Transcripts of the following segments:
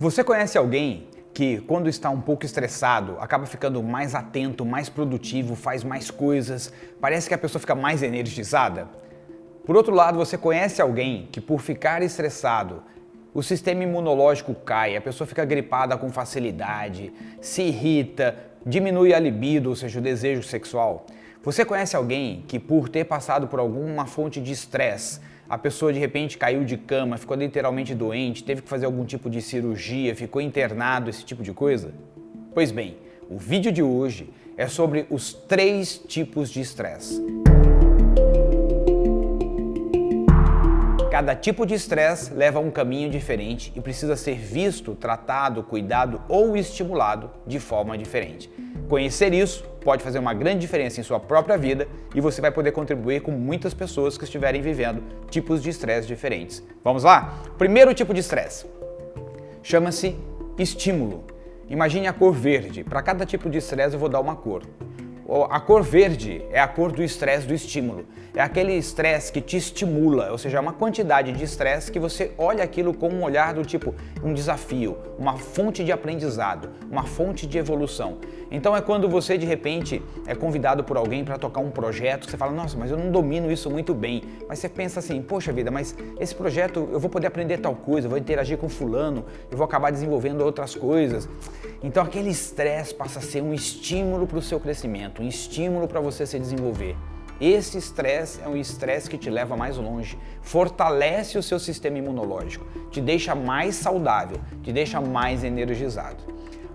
Você conhece alguém que, quando está um pouco estressado, acaba ficando mais atento, mais produtivo, faz mais coisas, parece que a pessoa fica mais energizada? Por outro lado, você conhece alguém que, por ficar estressado, o sistema imunológico cai, a pessoa fica gripada com facilidade, se irrita, diminui a libido, ou seja, o desejo sexual? Você conhece alguém que, por ter passado por alguma fonte de estresse, a pessoa de repente caiu de cama, ficou literalmente doente, teve que fazer algum tipo de cirurgia, ficou internado, esse tipo de coisa? Pois bem, o vídeo de hoje é sobre os três tipos de estresse. Cada tipo de estresse leva a um caminho diferente e precisa ser visto, tratado, cuidado ou estimulado de forma diferente. Conhecer isso pode fazer uma grande diferença em sua própria vida e você vai poder contribuir com muitas pessoas que estiverem vivendo tipos de estresse diferentes. Vamos lá? Primeiro tipo de estresse chama-se estímulo. Imagine a cor verde. Para cada tipo de estresse eu vou dar uma cor. A cor verde é a cor do estresse do estímulo. É aquele estresse que te estimula, ou seja, é uma quantidade de estresse que você olha aquilo com um olhar do tipo um desafio, uma fonte de aprendizado, uma fonte de evolução. Então é quando você de repente é convidado por alguém para tocar um projeto, que você fala, nossa, mas eu não domino isso muito bem. Mas você pensa assim, poxa vida, mas esse projeto eu vou poder aprender tal coisa, vou interagir com fulano, eu vou acabar desenvolvendo outras coisas. Então aquele estresse passa a ser um estímulo para o seu crescimento, um estímulo para você se desenvolver. Esse estresse é um estresse que te leva mais longe, fortalece o seu sistema imunológico, te deixa mais saudável, te deixa mais energizado.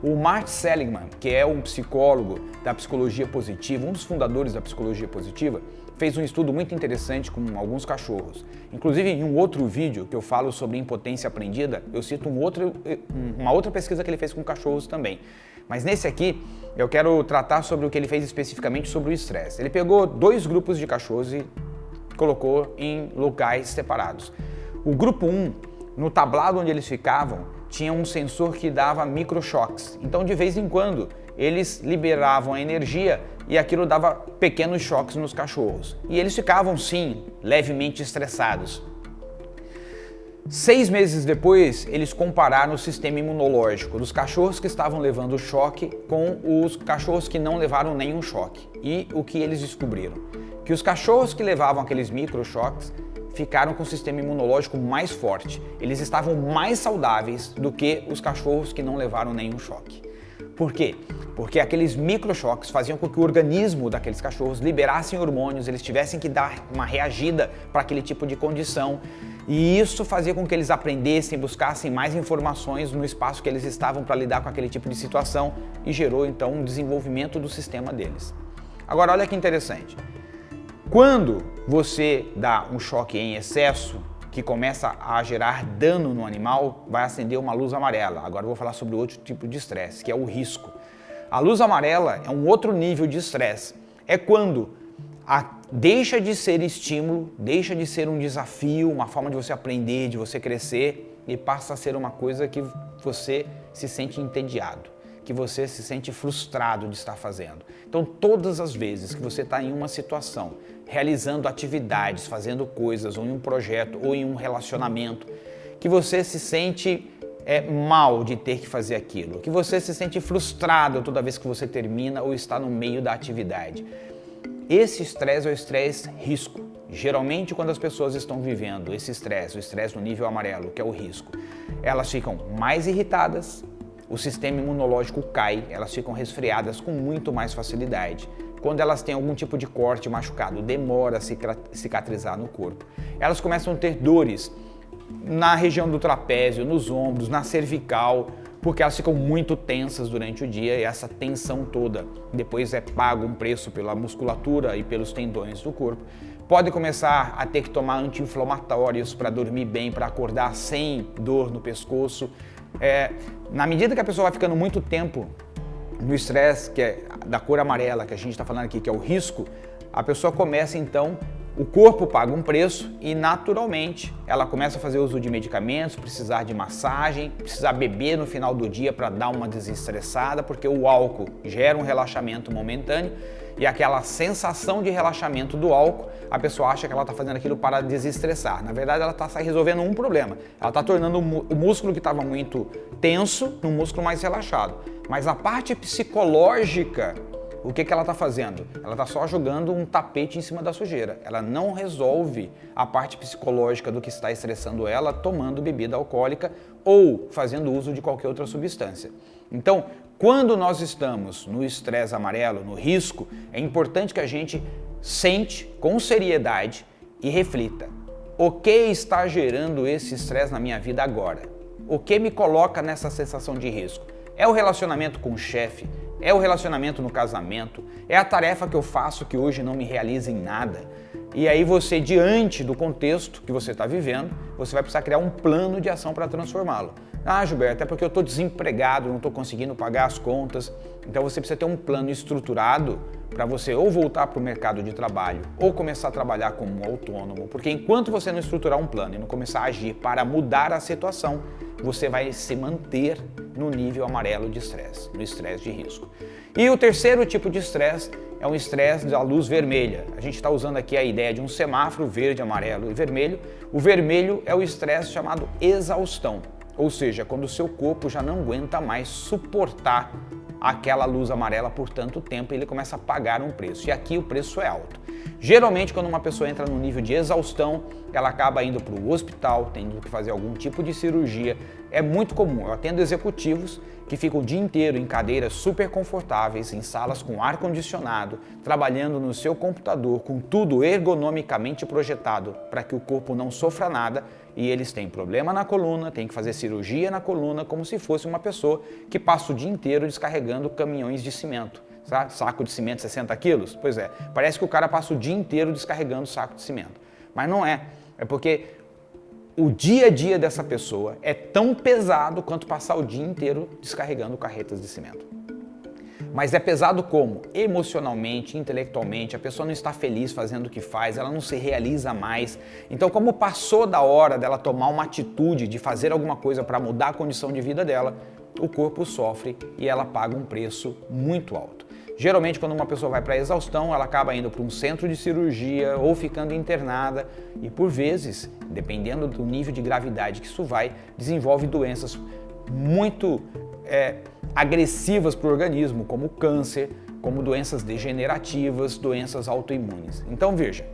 O Mark Seligman, que é um psicólogo da psicologia positiva, um dos fundadores da psicologia positiva, fez um estudo muito interessante com alguns cachorros. Inclusive, em um outro vídeo que eu falo sobre impotência aprendida, eu cito um outro, uma outra pesquisa que ele fez com cachorros também. Mas nesse aqui, eu quero tratar sobre o que ele fez especificamente sobre o estresse. Ele pegou dois grupos de cachorros e colocou em locais separados. O grupo 1, no tablado onde eles ficavam, tinha um sensor que dava microchoques. Então, de vez em quando, eles liberavam a energia e aquilo dava pequenos choques nos cachorros. E eles ficavam, sim, levemente estressados. Seis meses depois, eles compararam o sistema imunológico dos cachorros que estavam levando choque com os cachorros que não levaram nenhum choque. E o que eles descobriram? Que os cachorros que levavam aqueles microchoques ficaram com o sistema imunológico mais forte. Eles estavam mais saudáveis do que os cachorros que não levaram nenhum choque. Por quê? Porque aqueles microchoques faziam com que o organismo daqueles cachorros liberassem hormônios, eles tivessem que dar uma reagida para aquele tipo de condição. E isso fazia com que eles aprendessem, buscassem mais informações no espaço que eles estavam para lidar com aquele tipo de situação e gerou então um desenvolvimento do sistema deles. Agora olha que interessante. Quando você dá um choque em excesso, que começa a gerar dano no animal, vai acender uma luz amarela. Agora vou falar sobre outro tipo de estresse, que é o risco. A luz amarela é um outro nível de estresse. É quando a, deixa de ser estímulo, deixa de ser um desafio, uma forma de você aprender, de você crescer e passa a ser uma coisa que você se sente entediado que você se sente frustrado de estar fazendo. Então, todas as vezes que você está em uma situação, realizando atividades, fazendo coisas, ou em um projeto, ou em um relacionamento, que você se sente é, mal de ter que fazer aquilo, que você se sente frustrado toda vez que você termina ou está no meio da atividade. Esse estresse é o estresse risco. Geralmente, quando as pessoas estão vivendo esse estresse, o estresse no nível amarelo, que é o risco, elas ficam mais irritadas, o sistema imunológico cai, elas ficam resfriadas com muito mais facilidade. Quando elas têm algum tipo de corte machucado, demora a cicatrizar no corpo. Elas começam a ter dores na região do trapézio, nos ombros, na cervical, porque elas ficam muito tensas durante o dia e essa tensão toda depois é pago um preço pela musculatura e pelos tendões do corpo. Pode começar a ter que tomar anti-inflamatórios para dormir bem, para acordar sem dor no pescoço. É, na medida que a pessoa vai ficando muito tempo no estresse, que é da cor amarela, que a gente está falando aqui, que é o risco, a pessoa começa então o corpo paga um preço e naturalmente ela começa a fazer uso de medicamentos, precisar de massagem, precisar beber no final do dia para dar uma desestressada, porque o álcool gera um relaxamento momentâneo e aquela sensação de relaxamento do álcool, a pessoa acha que ela está fazendo aquilo para desestressar. Na verdade, ela está resolvendo um problema. Ela está tornando o músculo que estava muito tenso num músculo mais relaxado. Mas a parte psicológica o que, que ela está fazendo? Ela está só jogando um tapete em cima da sujeira. Ela não resolve a parte psicológica do que está estressando ela tomando bebida alcoólica ou fazendo uso de qualquer outra substância. Então, quando nós estamos no estresse amarelo, no risco, é importante que a gente sente com seriedade e reflita. O que está gerando esse estresse na minha vida agora? O que me coloca nessa sensação de risco? É o relacionamento com o chefe? É o relacionamento no casamento? É a tarefa que eu faço que hoje não me realiza em nada? E aí você, diante do contexto que você está vivendo, você vai precisar criar um plano de ação para transformá-lo. Ah, Gilberto, é porque eu estou desempregado, não estou conseguindo pagar as contas. Então você precisa ter um plano estruturado para você ou voltar para o mercado de trabalho ou começar a trabalhar como autônomo. Porque enquanto você não estruturar um plano e não começar a agir para mudar a situação, você vai se manter no nível amarelo de estresse, no estresse de risco. E o terceiro tipo de estresse é um estresse da luz vermelha. A gente está usando aqui a ideia de um semáforo verde, amarelo e vermelho. O vermelho é o estresse chamado exaustão, ou seja, quando o seu corpo já não aguenta mais suportar aquela luz amarela por tanto tempo, ele começa a pagar um preço. E aqui o preço é alto. Geralmente, quando uma pessoa entra no nível de exaustão, ela acaba indo para o hospital, tendo que fazer algum tipo de cirurgia. É muito comum. Eu atendo executivos que ficam o dia inteiro em cadeiras super confortáveis, em salas com ar-condicionado, trabalhando no seu computador, com tudo ergonomicamente projetado para que o corpo não sofra nada e eles têm problema na coluna, têm que fazer cirurgia na coluna, como se fosse uma pessoa que passa o dia inteiro descarregando caminhões de cimento saco de cimento 60 quilos? Pois é, parece que o cara passa o dia inteiro descarregando saco de cimento. Mas não é, é porque o dia a dia dessa pessoa é tão pesado quanto passar o dia inteiro descarregando carretas de cimento. Mas é pesado como? Emocionalmente, intelectualmente, a pessoa não está feliz fazendo o que faz, ela não se realiza mais. Então, como passou da hora dela tomar uma atitude de fazer alguma coisa para mudar a condição de vida dela, o corpo sofre e ela paga um preço muito alto. Geralmente, quando uma pessoa vai para exaustão, ela acaba indo para um centro de cirurgia ou ficando internada e, por vezes, dependendo do nível de gravidade que isso vai, desenvolve doenças muito é, agressivas para o organismo, como câncer, como doenças degenerativas, doenças autoimunes. Então, veja,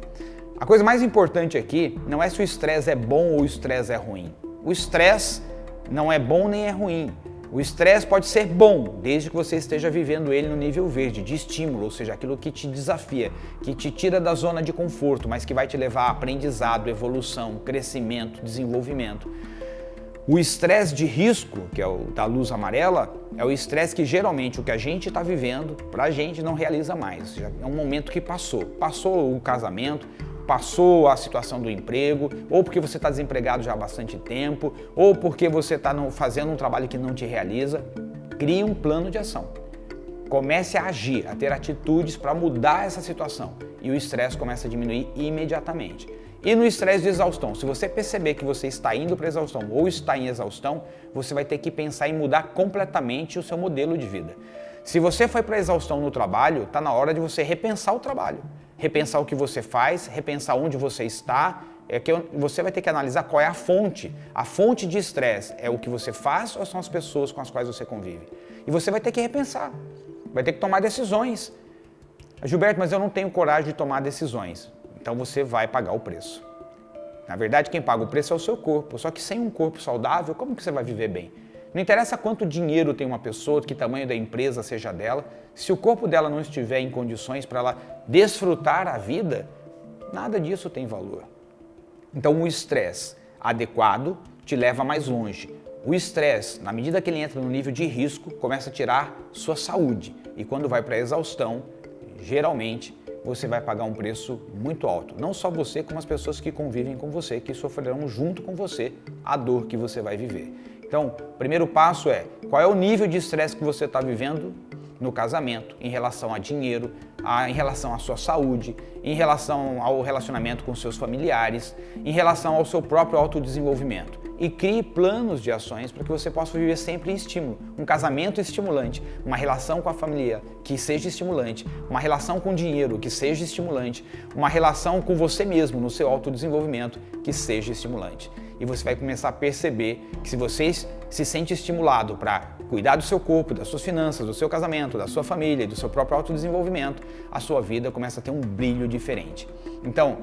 a coisa mais importante aqui não é se o estresse é bom ou o estresse é ruim. O estresse não é bom nem é ruim. O estresse pode ser bom, desde que você esteja vivendo ele no nível verde, de estímulo, ou seja, aquilo que te desafia, que te tira da zona de conforto, mas que vai te levar a aprendizado, evolução, crescimento, desenvolvimento. O estresse de risco, que é o da luz amarela, é o estresse que geralmente o que a gente está vivendo, para a gente não realiza mais. É um momento que passou. Passou o casamento, passou a situação do emprego, ou porque você está desempregado já há bastante tempo, ou porque você está fazendo um trabalho que não te realiza, crie um plano de ação. Comece a agir, a ter atitudes para mudar essa situação e o estresse começa a diminuir imediatamente. E no estresse de exaustão, se você perceber que você está indo para exaustão ou está em exaustão, você vai ter que pensar em mudar completamente o seu modelo de vida. Se você foi para exaustão no trabalho, está na hora de você repensar o trabalho repensar o que você faz, repensar onde você está, é que você vai ter que analisar qual é a fonte. A fonte de estresse é o que você faz ou são as pessoas com as quais você convive? E você vai ter que repensar, vai ter que tomar decisões. Gilberto, mas eu não tenho coragem de tomar decisões. Então você vai pagar o preço. Na verdade, quem paga o preço é o seu corpo. Só que sem um corpo saudável, como que você vai viver bem? Não interessa quanto dinheiro tem uma pessoa, que tamanho da empresa seja dela, se o corpo dela não estiver em condições para ela desfrutar a vida, nada disso tem valor. Então o estresse adequado te leva mais longe. O estresse, na medida que ele entra no nível de risco, começa a tirar sua saúde. E quando vai para a exaustão, geralmente você vai pagar um preço muito alto. Não só você, como as pessoas que convivem com você, que sofrerão junto com você a dor que você vai viver. Então, o primeiro passo é qual é o nível de estresse que você está vivendo no casamento, em relação a dinheiro, a, em relação à sua saúde, em relação ao relacionamento com seus familiares, em relação ao seu próprio autodesenvolvimento. E crie planos de ações para que você possa viver sempre em estímulo. Um casamento estimulante, uma relação com a família que seja estimulante, uma relação com dinheiro que seja estimulante, uma relação com você mesmo no seu autodesenvolvimento que seja estimulante. E você vai começar a perceber que se você se sente estimulado para cuidar do seu corpo, das suas finanças, do seu casamento, da sua família e do seu próprio autodesenvolvimento, a sua vida começa a ter um brilho diferente. Então,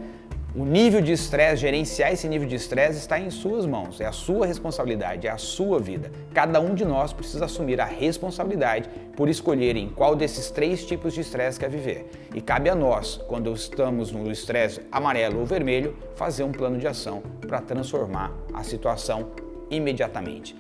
o nível de estresse, gerenciar esse nível de estresse está em suas mãos, é a sua responsabilidade, é a sua vida. Cada um de nós precisa assumir a responsabilidade por escolher em qual desses três tipos de estresse quer viver. E cabe a nós, quando estamos no estresse amarelo ou vermelho, fazer um plano de ação para transformar a situação imediatamente.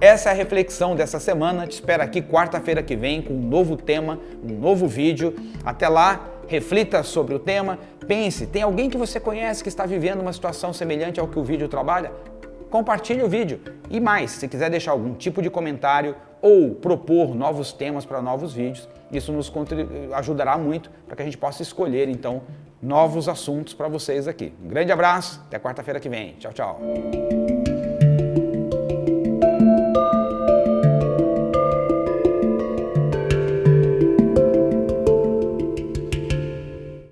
Essa é a reflexão dessa semana. Te espero aqui quarta-feira que vem com um novo tema, um novo vídeo. Até lá, reflita sobre o tema, pense, tem alguém que você conhece que está vivendo uma situação semelhante ao que o vídeo trabalha? Compartilhe o vídeo. E mais, se quiser deixar algum tipo de comentário ou propor novos temas para novos vídeos, isso nos ajudará muito para que a gente possa escolher, então, novos assuntos para vocês aqui. Um grande abraço, até quarta-feira que vem. Tchau, tchau.